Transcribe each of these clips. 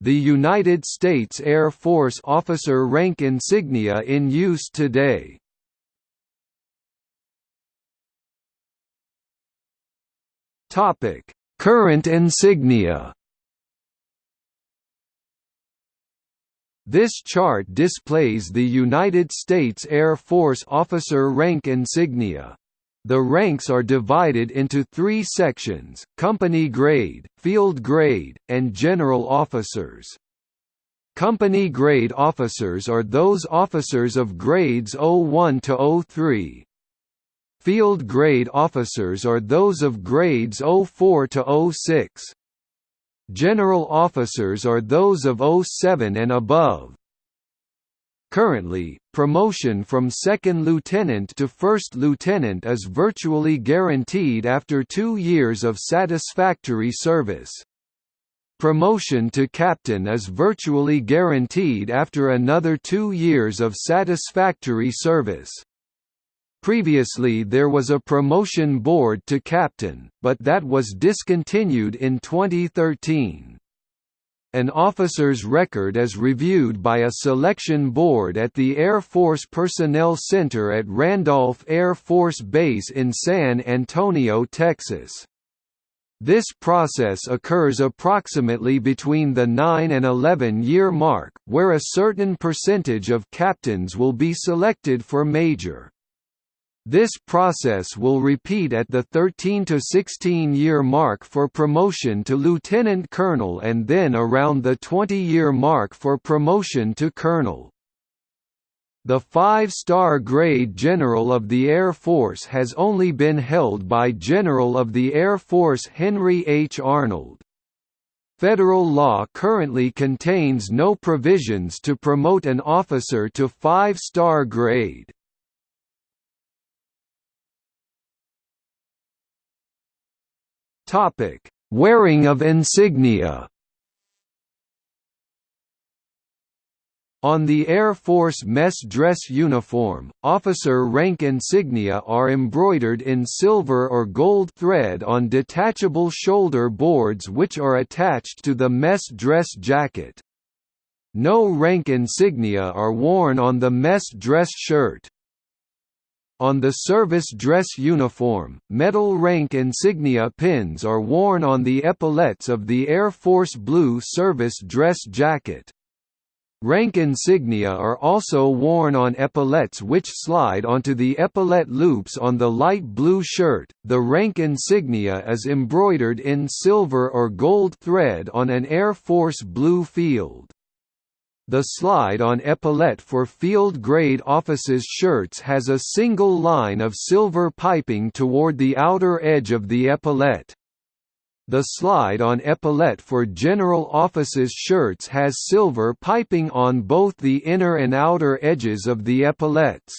the United States Air Force officer rank insignia in use today. Topic: Current insignia. This chart displays the United States Air Force officer rank insignia. The ranks are divided into three sections, company grade, field grade, and general officers. Company grade officers are those officers of grades 01 to 03, Field grade officers are those of grades 04 to 06. General officers are those of 07 and above. Currently, promotion from second lieutenant to first lieutenant is virtually guaranteed after two years of satisfactory service. Promotion to captain is virtually guaranteed after another two years of satisfactory service. Previously there was a promotion board to captain, but that was discontinued in 2013. An officer's record is reviewed by a selection board at the Air Force Personnel Center at Randolph Air Force Base in San Antonio, Texas. This process occurs approximately between the 9 and 11 year mark, where a certain percentage of captains will be selected for major. This process will repeat at the 13 to 16 year mark for promotion to lieutenant colonel and then around the 20 year mark for promotion to colonel. The five-star grade General of the Air Force has only been held by General of the Air Force Henry H. Arnold. Federal law currently contains no provisions to promote an officer to five-star grade. Topic: Wearing of insignia. On the Air Force mess dress uniform, officer rank insignia are embroidered in silver or gold thread on detachable shoulder boards which are attached to the mess dress jacket. No rank insignia are worn on the mess dress shirt. On the service dress uniform, metal rank insignia pins are worn on the epaulettes of the Air Force Blue service dress jacket. Rank insignia are also worn on epaulettes which slide onto the epaulette loops on the light blue shirt. The rank insignia is embroidered in silver or gold thread on an Air Force Blue field. The slide-on epaulette for field-grade officers' shirts has a single line of silver piping toward the outer edge of the epaulette. The slide-on epaulette for general officers' shirts has silver piping on both the inner and outer edges of the epaulettes.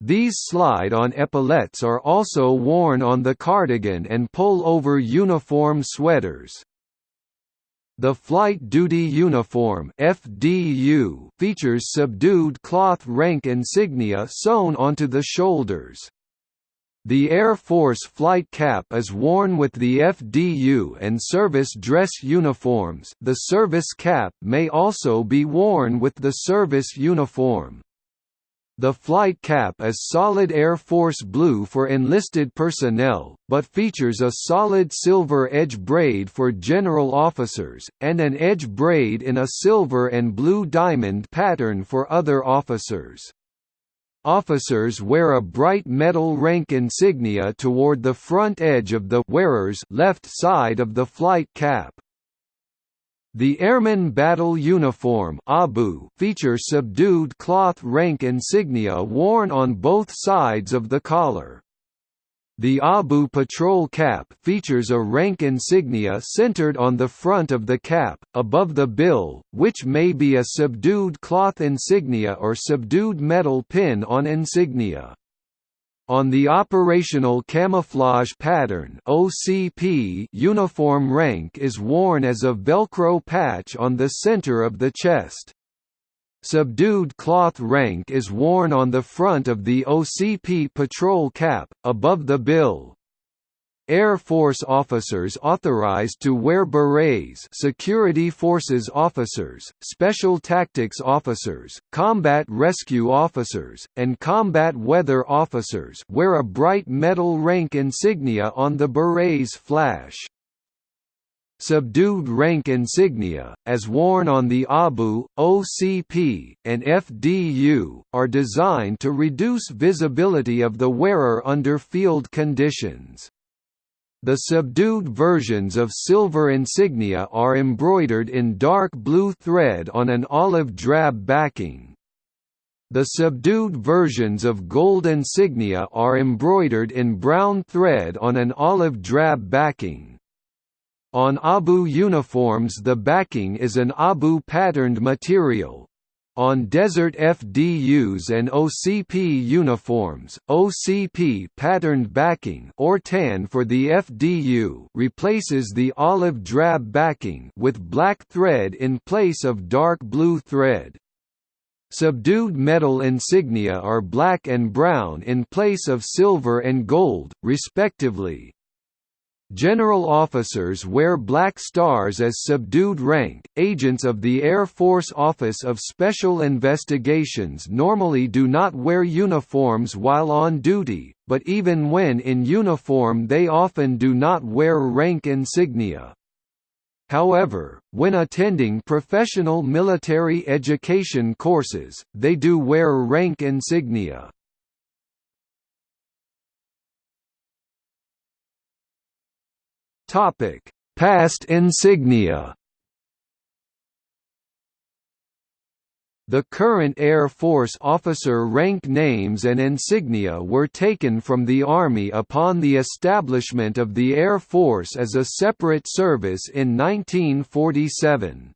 These slide-on epaulettes are also worn on the cardigan and pull-over uniform sweaters. The Flight Duty Uniform FDU features subdued cloth rank insignia sewn onto the shoulders. The Air Force flight cap is worn with the FDU and service dress uniforms the service cap may also be worn with the service uniform. The flight cap is solid Air Force blue for enlisted personnel, but features a solid silver edge braid for general officers, and an edge braid in a silver and blue diamond pattern for other officers. Officers wear a bright metal rank insignia toward the front edge of the wearer's left side of the flight cap. The Airman Battle Uniform ABU feature subdued cloth rank insignia worn on both sides of the collar. The ABU patrol cap features a rank insignia centered on the front of the cap, above the bill, which may be a subdued cloth insignia or subdued metal pin on insignia. On the operational camouflage pattern (OCP), uniform rank is worn as a velcro patch on the center of the chest. Subdued cloth rank is worn on the front of the OCP patrol cap, above the bill. Air Force officers authorized to wear berets security forces officers, special tactics officers, combat rescue officers, and combat weather officers wear a bright metal rank insignia on the beret's flash. Subdued rank insignia, as worn on the ABU, OCP, and FDU, are designed to reduce visibility of the wearer under field conditions. The subdued versions of silver insignia are embroidered in dark blue thread on an olive drab backing. The subdued versions of gold insignia are embroidered in brown thread on an olive drab backing. On ABU uniforms the backing is an ABU patterned material. On desert FDUs and OCP uniforms, OCP patterned backing or tan for the FDU replaces the olive drab backing with black thread in place of dark blue thread. Subdued metal insignia are black and brown in place of silver and gold, respectively. General officers wear black stars as subdued rank. Agents of the Air Force Office of Special Investigations normally do not wear uniforms while on duty, but even when in uniform they often do not wear rank insignia. However, when attending professional military education courses, they do wear rank insignia. Topic: Past insignia. The current Air Force officer rank names and insignia were taken from the Army upon the establishment of the Air Force as a separate service in 1947.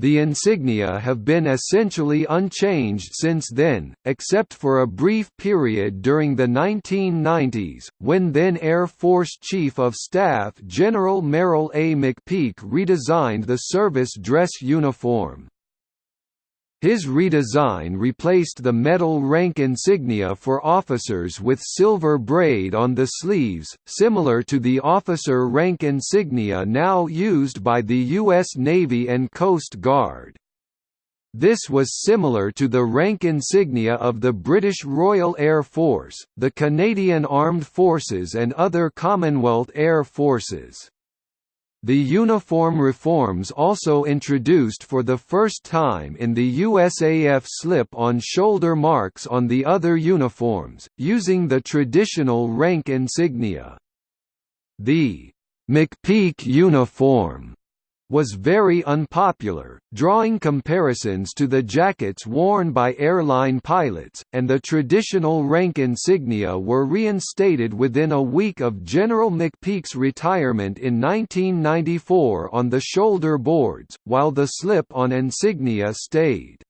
The insignia have been essentially unchanged since then, except for a brief period during the 1990s, when then Air Force Chief of Staff General Merrill A. McPeak redesigned the service dress uniform. His redesign replaced the metal rank insignia for officers with silver braid on the sleeves, similar to the officer rank insignia now used by the U.S. Navy and Coast Guard. This was similar to the rank insignia of the British Royal Air Force, the Canadian Armed Forces and other Commonwealth Air Forces. The uniform reforms also introduced for the first time in the USAF slip-on shoulder marks on the other uniforms, using the traditional rank insignia. The McPeak uniform was very unpopular, drawing comparisons to the jackets worn by airline pilots, and the traditional rank insignia were reinstated within a week of General McPeak's retirement in 1994 on the shoulder boards, while the slip-on insignia stayed.